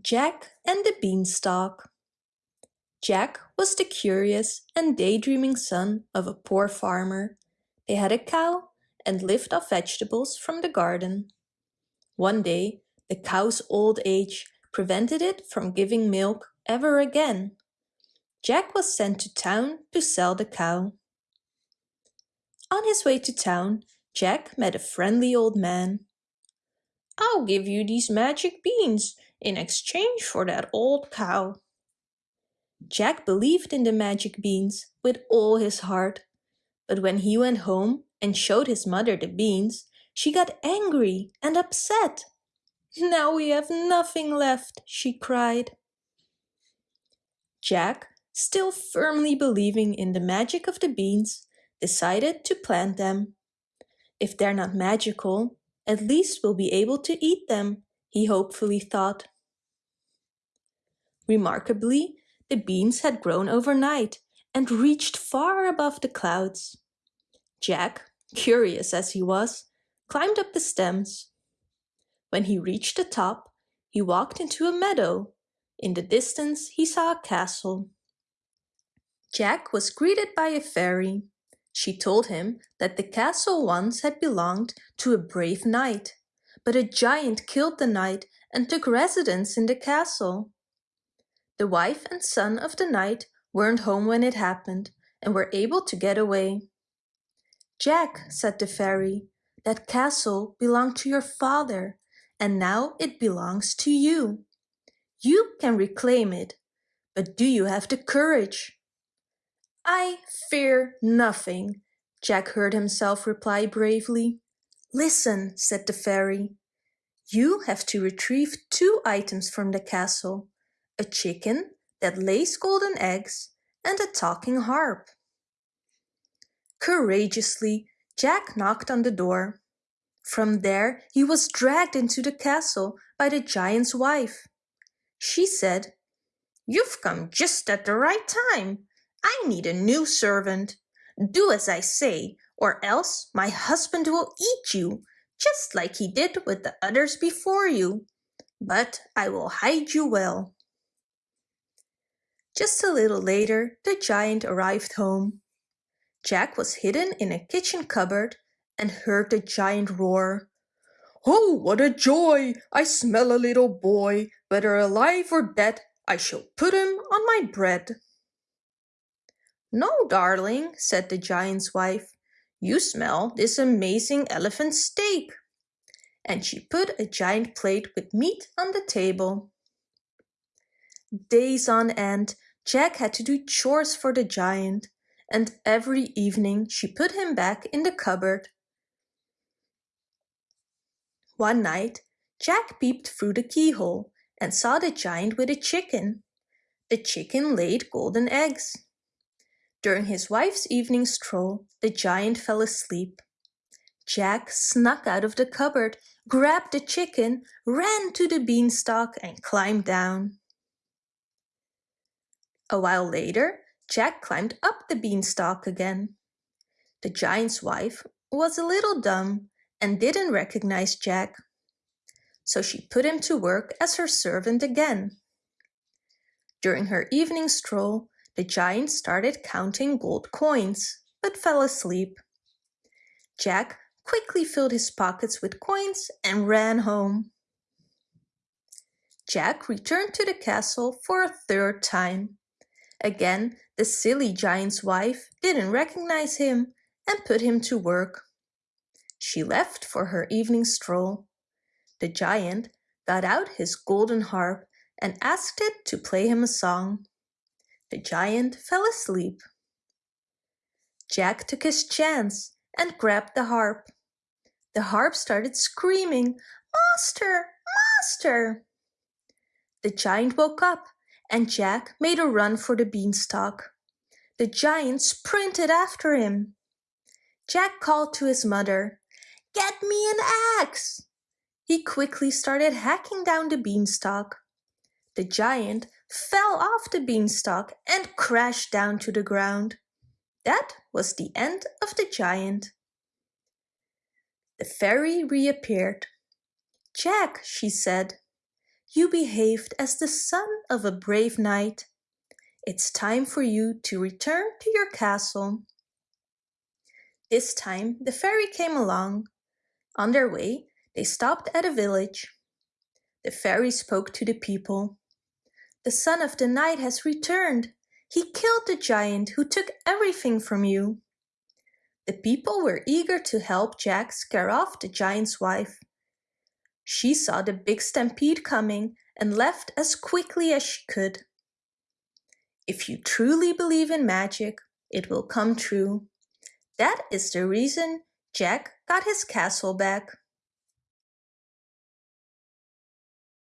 Jack and the Beanstalk Jack was the curious and daydreaming son of a poor farmer. They had a cow and lived off vegetables from the garden. One day, the cow's old age prevented it from giving milk ever again. Jack was sent to town to sell the cow. On his way to town, Jack met a friendly old man. I'll give you these magic beans in exchange for that old cow. Jack believed in the magic beans with all his heart, but when he went home and showed his mother the beans, she got angry and upset. Now we have nothing left, she cried. Jack, still firmly believing in the magic of the beans, decided to plant them. If they're not magical, at least we'll be able to eat them, he hopefully thought. Remarkably, the beans had grown overnight and reached far above the clouds. Jack, curious as he was, climbed up the stems. When he reached the top, he walked into a meadow. In the distance, he saw a castle. Jack was greeted by a fairy. She told him that the castle once had belonged to a brave knight, but a giant killed the knight and took residence in the castle. The wife and son of the knight weren't home when it happened and were able to get away. Jack, said the fairy, that castle belonged to your father and now it belongs to you. You can reclaim it, but do you have the courage? I fear nothing, Jack heard himself reply bravely. Listen, said the fairy. You have to retrieve two items from the castle, a chicken that lays golden eggs and a talking harp. Courageously, Jack knocked on the door. From there, he was dragged into the castle by the giant's wife. She said, You've come just at the right time. I need a new servant. Do as I say, or else my husband will eat you, just like he did with the others before you. But I will hide you well. Just a little later, the giant arrived home. Jack was hidden in a kitchen cupboard and heard the giant roar. Oh, what a joy! I smell a little boy. Whether alive or dead, I shall put him on my bread. No, darling, said the giant's wife. You smell this amazing elephant steak. And she put a giant plate with meat on the table. Days on end, Jack had to do chores for the giant, and every evening she put him back in the cupboard. One night, Jack peeped through the keyhole and saw the giant with a chicken. The chicken laid golden eggs. During his wife's evening stroll, the giant fell asleep. Jack snuck out of the cupboard, grabbed the chicken, ran to the beanstalk and climbed down. A while later, Jack climbed up the beanstalk again. The giant's wife was a little dumb and didn't recognize Jack. So she put him to work as her servant again. During her evening stroll, the giant started counting gold coins, but fell asleep. Jack quickly filled his pockets with coins and ran home. Jack returned to the castle for a third time. Again, the silly giant's wife didn't recognize him and put him to work. She left for her evening stroll. The giant got out his golden harp and asked it to play him a song. The giant fell asleep. Jack took his chance and grabbed the harp. The harp started screaming, Master! Master! The giant woke up and Jack made a run for the beanstalk. The giant sprinted after him. Jack called to his mother, Get me an axe! He quickly started hacking down the beanstalk. The giant fell off the beanstalk and crashed down to the ground. That was the end of the giant. The fairy reappeared. Jack, she said, you behaved as the son of a brave knight. It's time for you to return to your castle. This time the fairy came along. On their way, they stopped at a village. The fairy spoke to the people. The son of the knight has returned. He killed the giant who took everything from you. The people were eager to help Jack scare off the giant's wife. She saw the big stampede coming and left as quickly as she could. If you truly believe in magic, it will come true. That is the reason Jack got his castle back.